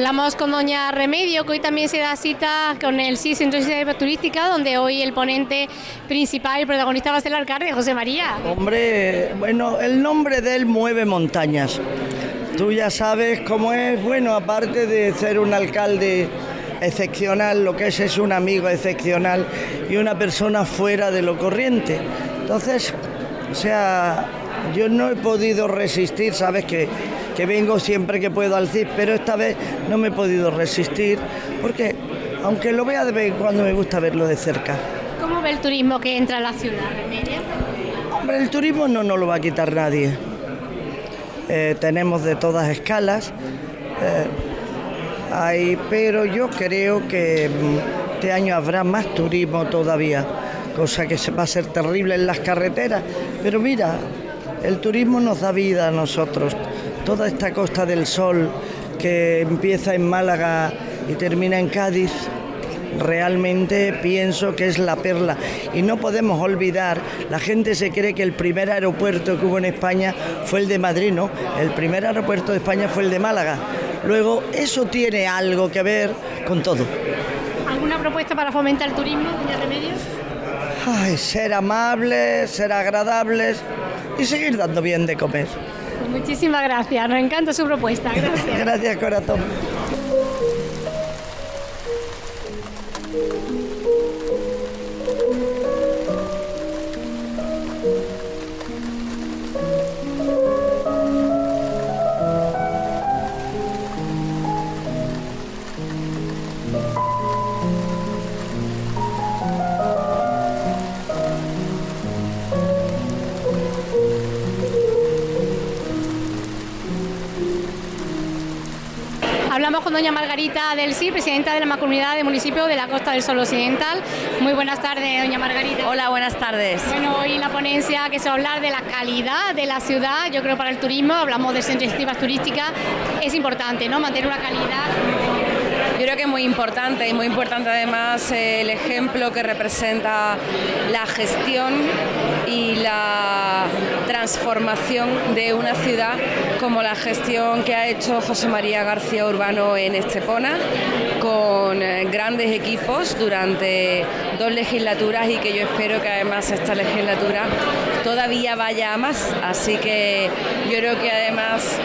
Hablamos con doña Remedio, que hoy también se da cita con el CIS Centro de Turística, donde hoy el ponente principal y protagonista va a ser el alcalde, José María. Hombre, bueno, el nombre de él mueve montañas. Tú ya sabes cómo es, bueno, aparte de ser un alcalde excepcional, lo que es es un amigo excepcional y una persona fuera de lo corriente. Entonces, o sea, yo no he podido resistir, sabes que, que vengo siempre que puedo al CIS, pero esta vez no me he podido resistir, porque aunque lo vea de vez en cuando me gusta verlo de cerca. ¿Cómo ve el turismo que entra a la ciudad, Remedio? Hombre, el turismo no nos lo va a quitar nadie. Eh, tenemos de todas escalas, eh, hay, pero yo creo que mm, este año habrá más turismo todavía, cosa que se va a ser terrible en las carreteras. Pero mira, el turismo nos da vida a nosotros. Toda esta costa del sol que empieza en Málaga y termina en Cádiz, realmente pienso que es la perla. Y no podemos olvidar, la gente se cree que el primer aeropuerto que hubo en España fue el de Madrid, ¿no? El primer aeropuerto de España fue el de Málaga. Luego, eso tiene algo que ver con todo. ¿Alguna propuesta para fomentar el turismo, doña Remedios? Ay, ser amables, ser agradables y seguir dando bien de comer. Muchísimas gracias, nos encanta su propuesta. Gracias. Gracias, corazón. Hablamos con doña Margarita del Sí, presidenta de la Mancomunidad de Municipio de la Costa del Sol Occidental. Muy buenas tardes, doña Margarita. Hola, buenas tardes. Bueno, hoy la ponencia que se va a hablar de la calidad de la ciudad, yo creo para el turismo, hablamos de centros de turísticas, es importante, ¿no? Mantener una calidad yo creo que es muy importante y muy importante además eh, el ejemplo que representa la gestión y la transformación de una ciudad como la gestión que ha hecho José María García Urbano en Estepona con eh, grandes equipos durante dos legislaturas y que yo espero que además esta legislatura todavía vaya a más. Así que yo creo que además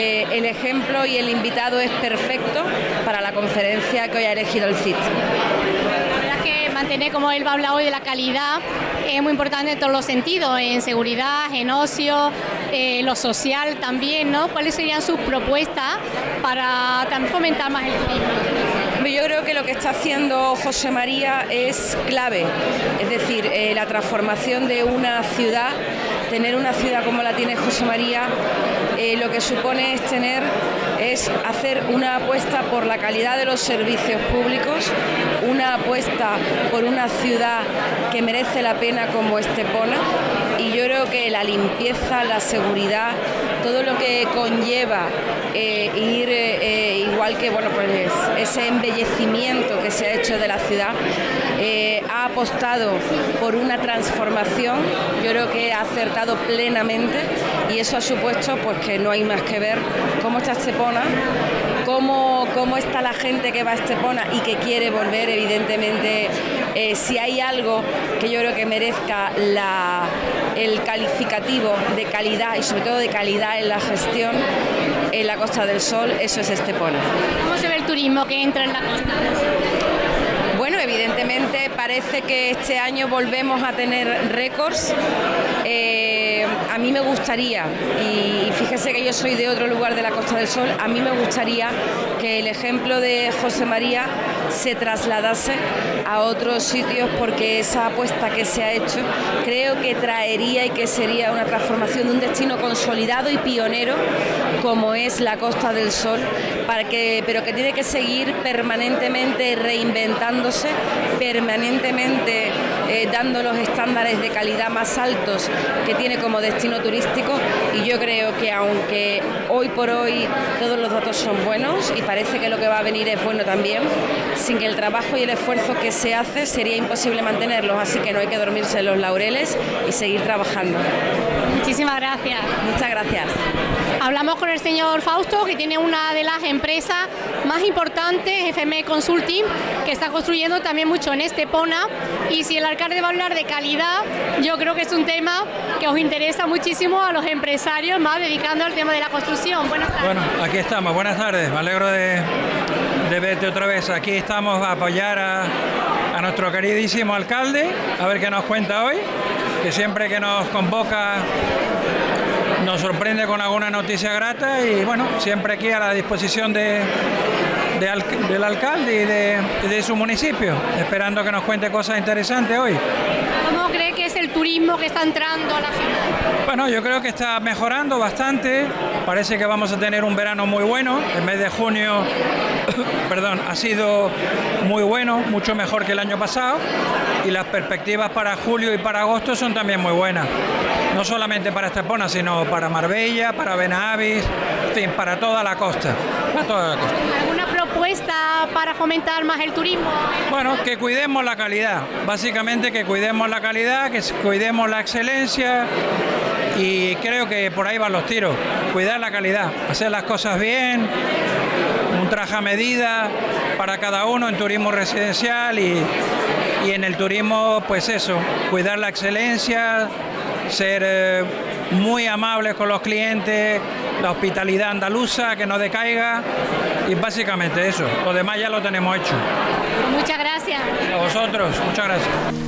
eh, el ejemplo y el invitado es perfecto para la conferencia que hoy ha elegido el CIT. La verdad es que mantener, como él va a hablar hoy, de la calidad es muy importante en todos los sentidos, en seguridad, en ocio, eh, lo social también, ¿no? ¿Cuáles serían sus propuestas para también fomentar más el turismo? Yo creo que lo que está haciendo José María es clave, es decir, eh, la transformación de una ciudad, tener una ciudad como la tiene José María, eh, lo que supone es tener es hacer una apuesta por la calidad de los servicios públicos, una apuesta por una ciudad que merece la pena como Estepona y yo creo que la limpieza, la seguridad, todo lo que conlleva eh, ir eh, igual que bueno pues ese embellecimiento que se ha hecho de la ciudad eh, ha apostado por una transformación yo creo que ha acertado plenamente y eso ha supuesto pues que no hay más que ver cómo está Estepona cómo, cómo está la gente que va a Estepona y que quiere volver evidentemente. Si hay algo que yo creo que merezca la, el calificativo de calidad y sobre todo de calidad en la gestión en la Costa del Sol, eso es Estepona. ¿Cómo se ve el turismo que entra en la costa? Bueno, evidentemente parece que este año volvemos a tener récords. Eh, a mí me gustaría, y fíjese que yo soy de otro lugar de la Costa del Sol, a mí me gustaría que el ejemplo de José María se trasladase a otros sitios porque esa apuesta que se ha hecho creo que traería y que sería una transformación de un destino consolidado y pionero como es la Costa del Sol, para que, pero que tiene que seguir permanentemente reinventándose, permanentemente eh, dando los estándares de calidad más altos que tiene como destino turístico y yo creo que aunque hoy por hoy todos los datos son buenos y parece que lo que va a venir es bueno también, sin que el trabajo y el esfuerzo que se hace sería imposible mantenerlos, así que no hay que dormirse en los laureles y seguir trabajando. Muchísimas gracias. Muchas gracias. Hablamos con el señor Fausto, que tiene una de las empresas más importantes, FM Consulting, que está construyendo también mucho en Estepona. Y si el alcalde va a hablar de calidad, yo creo que es un tema que os interesa muchísimo a los empresarios, más dedicando al tema de la construcción. Buenas tardes. Bueno, aquí estamos, buenas tardes, me alegro de, verte otra vez. Aquí estamos a apoyar a nuestro queridísimo alcalde, a ver qué nos cuenta hoy, que siempre que nos convoca nos sorprende con alguna noticia grata y bueno, siempre aquí a la disposición de, de al- del alcalde y de, de su municipio, esperando que nos cuente cosas interesantes hoy. ¿Cómo cree que es el turismo que está entrando a la ciudad? Bueno, yo creo que está mejorando bastante. Parece que vamos a tener un verano muy bueno. El mes de junio, perdón, ha sido muy bueno, mucho mejor que el año pasado. Y las perspectivas para julio y para agosto son también muy buenas. No solamente para Estepona, sino para Marbella, para Benavis, en fin, para toda la costa. Para toda la costa. ¿Alguna propuesta para fomentar más el turismo? Bueno, que cuidemos la calidad, básicamente que cuidemos la calidad, que cuidemos la excelencia y creo que por ahí van los tiros, cuidar la calidad, hacer las cosas bien, un traje a medida para cada uno en turismo residencial y, y en el turismo pues eso, cuidar la excelencia, ser eh, muy amables con los clientes, la hospitalidad andaluza, que no decaiga y básicamente eso, lo demás ya lo tenemos hecho. Muchas gracias. A vosotros, muchas gracias.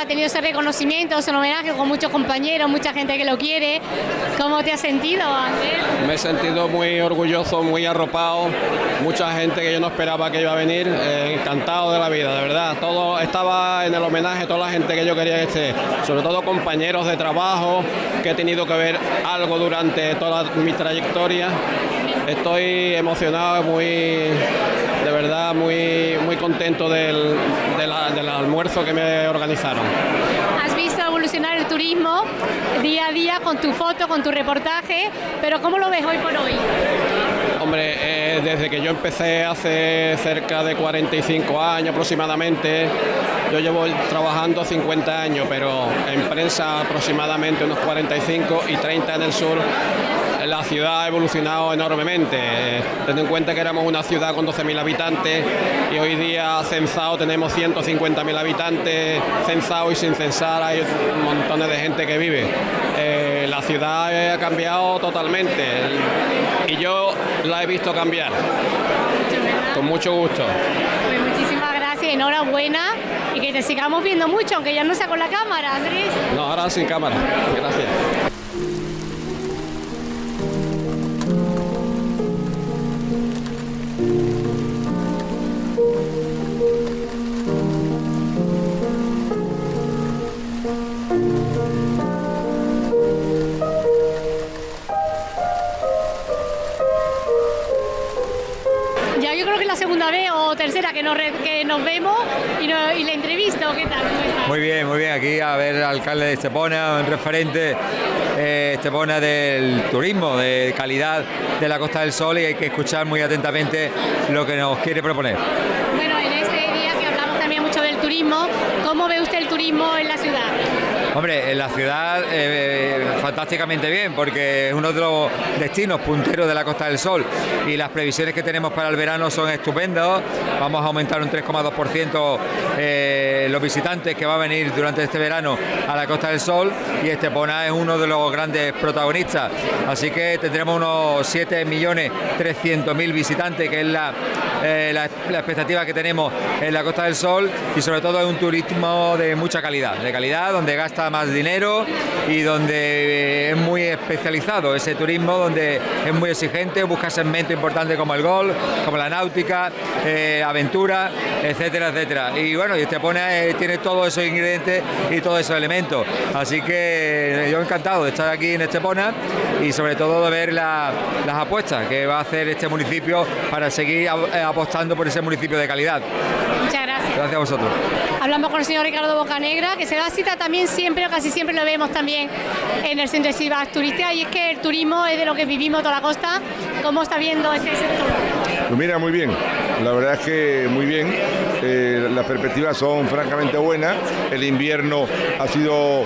Ha tenido ese reconocimiento, ese homenaje con muchos compañeros, mucha gente que lo quiere. ¿Cómo te has sentido? Me he sentido muy orgulloso, muy arropado, mucha gente que yo no esperaba que iba a venir, eh, encantado de la vida, de verdad. Todo estaba en el homenaje, toda la gente que yo quería que sobre todo compañeros de trabajo, que he tenido que ver algo durante toda mi trayectoria. Estoy emocionado, muy, de verdad, muy, muy contento del, de la- del almuerzo que me organizaron. Has visto evolucionar el turismo día a día con tu foto, con tu reportaje, pero ¿cómo lo ves hoy por hoy? Hombre, eh, desde que yo empecé hace cerca de 45 años aproximadamente, yo llevo trabajando 50 años, pero en prensa aproximadamente unos 45 y 30 en el sur. La ciudad ha evolucionado enormemente, eh, teniendo en cuenta que éramos una ciudad con 12.000 habitantes y hoy día censado tenemos 150.000 habitantes, censado y sin censar hay montones de gente que vive. Eh, la ciudad eh, ha cambiado totalmente y yo la he visto cambiar, con mucho gusto. Pues muchísimas gracias, enhorabuena y que te sigamos viendo mucho, aunque ya no sea con la cámara, Andrés. No, ahora sin cámara. Gracias. Ya yo creo que es la segunda vez o tercera que nos, re- que nos vemos y, no- y la entrevisto. ¿Qué tal? Muy bien, muy bien. Aquí a ver al alcalde de Estepona, un referente eh, Estepona del turismo, de calidad de la Costa del Sol y hay que escuchar muy atentamente lo que nos quiere proponer. Bueno, en este día que hablamos también mucho del turismo, ¿cómo ve usted el turismo en la ciudad? Hombre, en la ciudad eh, fantásticamente bien porque es uno de los destinos punteros de la Costa del Sol y las previsiones que tenemos para el verano son estupendas. Vamos a aumentar un 3,2% eh, los visitantes que va a venir durante este verano a la Costa del Sol y Estepona es uno de los grandes protagonistas. Así que tendremos unos 7.300.000 visitantes, que es la eh, la, expectativa que tenemos en la Costa del Sol y sobre todo es un turismo de mucha calidad, de calidad donde gasta más dinero y donde es muy especializado ese turismo, donde es muy exigente, busca segmentos importantes como el golf, como la náutica, eh, aventura, etcétera, etcétera. Y bueno, y eh, tiene todos esos ingredientes y todos esos elementos. Así que yo encantado de estar aquí en Estepona y sobre todo de ver las apuestas que va a hacer este municipio para seguir eh, apostando por ese municipio de calidad. Muchas gracias. Gracias a vosotros. Hablamos con el señor Ricardo Bocanegra, que se da cita también siempre, o casi siempre lo vemos también en el centro de Silvas Turística, y es que el turismo es de lo que vivimos toda la costa. ¿Cómo está viendo este sector? Pues mira, muy bien. La verdad es que muy bien. Eh, las perspectivas son francamente buenas. El invierno ha sido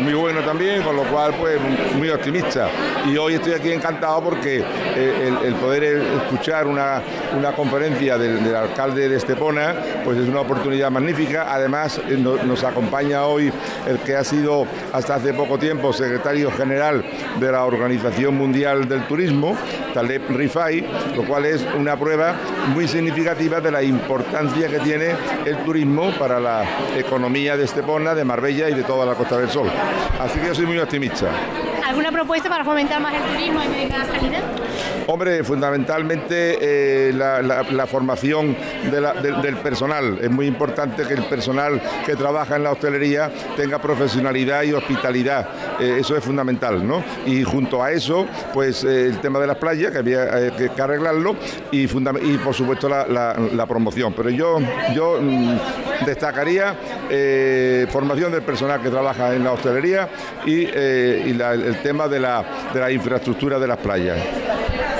muy bueno también, con lo cual pues muy optimista. Y hoy estoy aquí encantado porque eh, el, poder escuchar una, conferencia del, alcalde de Estepona pues es una oportunidad magnífica. Además eh, nos acompaña hoy el que ha sido hasta hace poco tiempo secretario general de la Organización Mundial del Turismo, Taleb Rifai, lo cual es una prueba muy significativa de la importancia que tiene el turismo para la economía de Estepona, de Marbella y de toda la Costa del Sol. Así que yo soy muy optimista. ¿Alguna propuesta para fomentar más el turismo en la calidad? Hombre, fundamentalmente eh, la, formación del personal. Es muy importante que el personal que trabaja en la hostelería tenga profesionalidad y hospitalidad. Eh, eso es fundamental, ¿no? Y junto a eso, pues eh, el tema de las playas, que había que, arreglarlo, y, y, por supuesto la, promoción. Pero yo, yo destacaría formación del personal que trabaja en la hostelería y, el tema de la, de la infraestructura de las playas.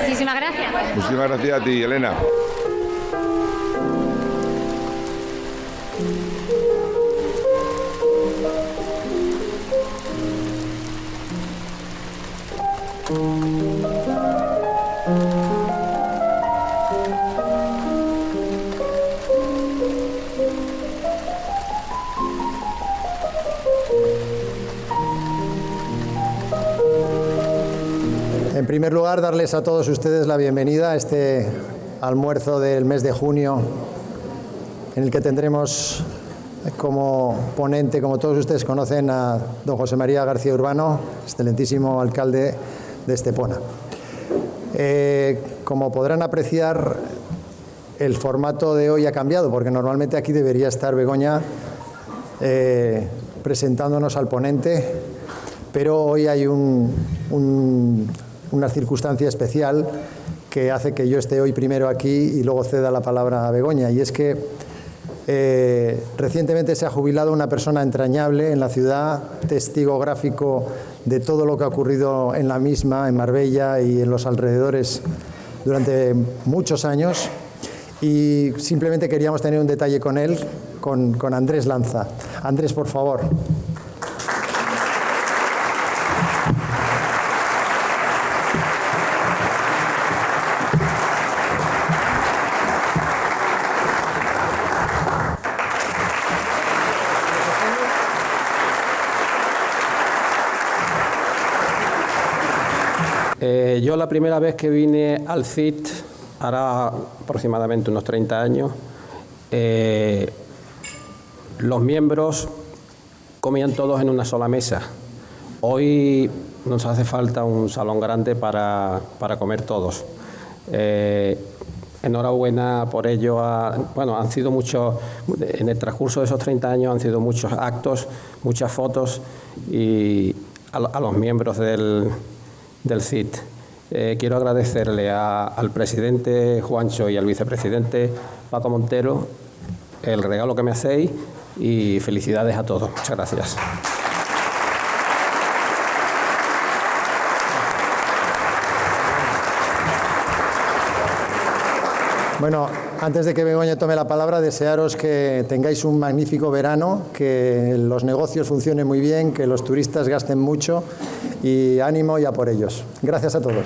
Muchísimas gracias. Muchísimas gracias a ti, Elena. En primer lugar, darles a todos ustedes la bienvenida a este almuerzo del mes de junio, en el que tendremos como ponente, como todos ustedes conocen, a don José María García Urbano, excelentísimo alcalde de Estepona. Eh, como podrán apreciar, el formato de hoy ha cambiado, porque normalmente aquí debería estar Begoña eh, presentándonos al ponente, pero hoy hay un una circunstancia especial que hace que yo esté hoy primero aquí y luego ceda la palabra a Begoña. Y es que eh, recientemente se ha jubilado una persona entrañable en la ciudad, testigo gráfico de todo lo que ha ocurrido en la misma, en Marbella y en los alrededores durante muchos años. Y simplemente queríamos tener un detalle con él, con, con Andrés Lanza. Andrés, por favor. La primera vez que vine al CIT, hará aproximadamente unos 30 años, eh, los miembros comían todos en una sola mesa. Hoy nos hace falta un salón grande para, comer todos. Eh, enhorabuena por ello. bueno, han sido muchos, en el transcurso de esos 30 años han sido muchos actos, muchas fotos y a, los miembros del, del CIT. Eh, quiero agradecerle al presidente Juancho y al vicepresidente Paco Montero el regalo que me hacéis y felicidades a todos. Muchas gracias. Bueno, antes de que Begoña tome la palabra, desearos que tengáis un magnífico verano, que los negocios funcionen muy bien, que los turistas gasten mucho y ánimo ya por ellos. Gracias a todos.